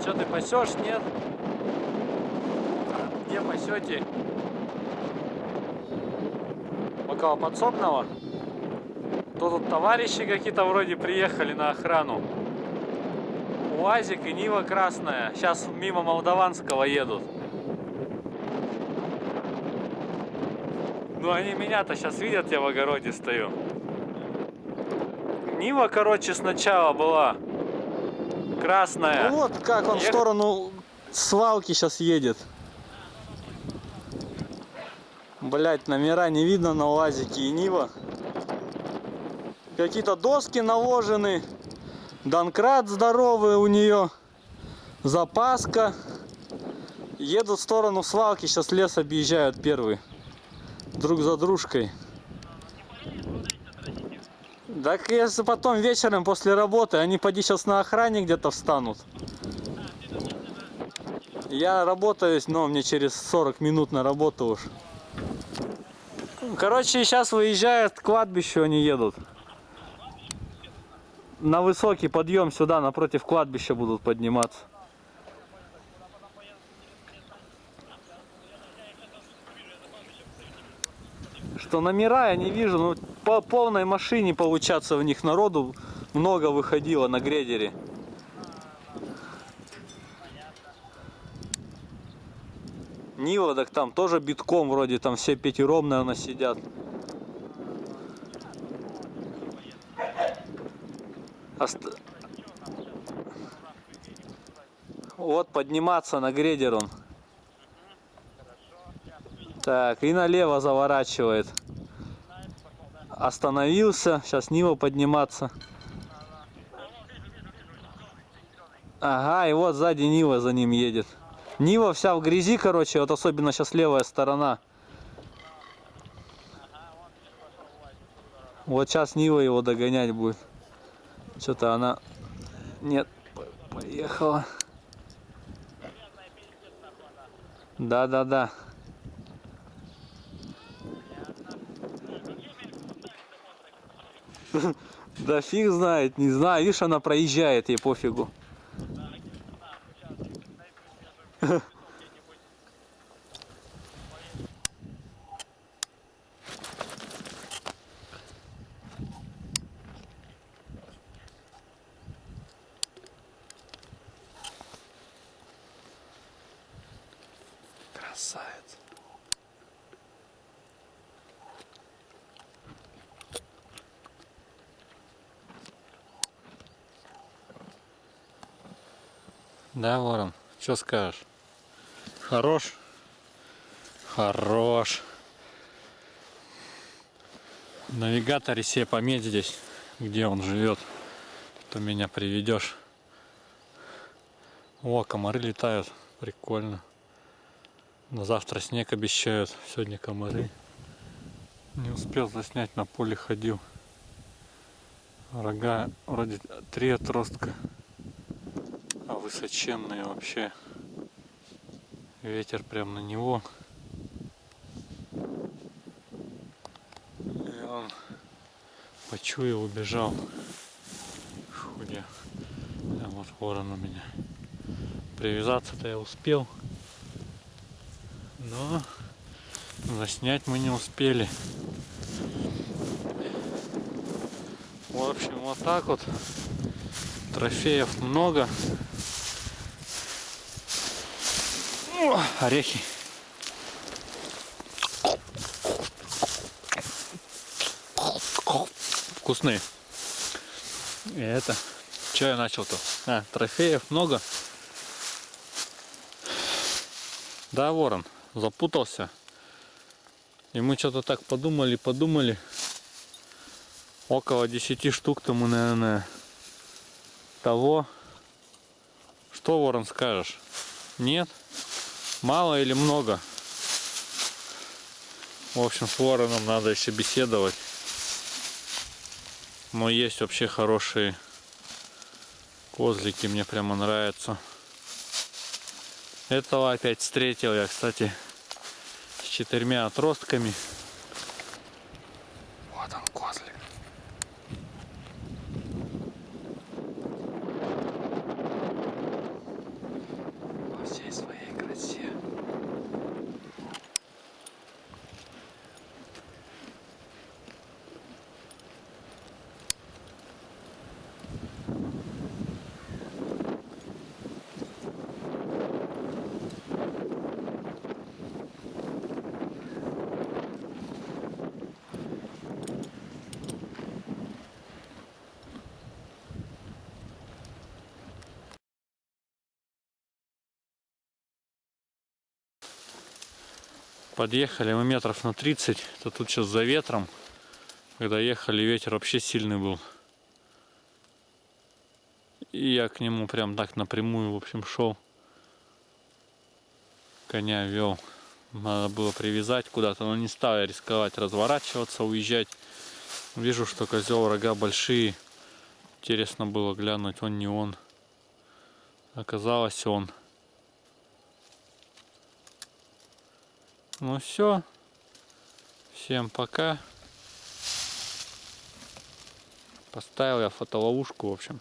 Что ты пасешь, нет? А Где пасете? Около подсобного? То тут товарищи какие-то вроде приехали на охрану. УАЗик и Нива красная. Сейчас мимо Молдаванского едут. Ну они меня-то сейчас видят, я в огороде стою. Нива, короче, сначала была красная. Ну вот как он в Эх. сторону свалки сейчас едет. Блять, номера не видно на УАЗике и Нива. Какие-то доски наложены. Донкрат здоровый у нее. Запаска. Едут в сторону свалки, сейчас лес объезжают первый. Друг за дружкой. Так если потом вечером после работы, они поди сейчас на охране где-то встанут. Я работаю, но мне через 40 минут на работу уж. Короче, сейчас выезжают к кладбищу, они едут. На высокий подъем сюда, напротив кладбища будут подниматься. Что номера я не вижу, ну по полной машине получаться в них народу много выходило на грейдере. Нива, так там тоже битком вроде, там все пятером, наверное, сидят. Ост- Вот подниматься на грейдер он. Так, и налево заворачивает. Остановился, сейчас Нива подниматься. Ага, и вот сзади Нива за ним едет. Нива вся в грязи, короче, вот особенно сейчас левая сторона. Вот сейчас Нива его догонять будет. Что-то она... Нет, по- поехала. Да-да-да. Да фиг знает, не знаю. Видишь, она проезжает, ей пофигу. Красавец. Да, Ворон, что скажешь? Хорош? Хорош. В навигаторе себе пометь здесь, где он живет. То меня приведешь. О, комары летают. Прикольно. На завтра снег обещают. Сегодня комары. Не успел заснять, на поле ходил. Рога вроде три отростка. Высоченные вообще. Ветер прям на него. И он почуял, убежал. Фу, я. А вот ворон у меня. Привязаться-то я успел. Но заснять мы не успели. В общем, вот так вот. Трофеев много. Орехи. Вкусные. И это. Что я начал-то? А, трофеев много. Да, ворон, запутался. И мы что-то так подумали, подумали. Около 10 штук тому, наверное, того. Что, ворон, скажешь? Нет? Мало или много? В общем, с вороном надо еще беседовать. Но есть вообще хорошие козлики, мне прямо нравятся. Этого опять встретил я, кстати, с четырьмя отростками. Вот он, козлик. Подъехали мы метров на 30, то тут сейчас за ветром. Когда ехали, ветер вообще сильный был. И я к нему прям так напрямую, в общем, шел. Коня вел. Надо было привязать куда-то, но не стал я рисковать, разворачиваться, уезжать. Вижу, что козел рога большие. Интересно было глянуть, он не он. Оказалось он. Ну все. Всем пока. Поставил я фотоловушку, в общем.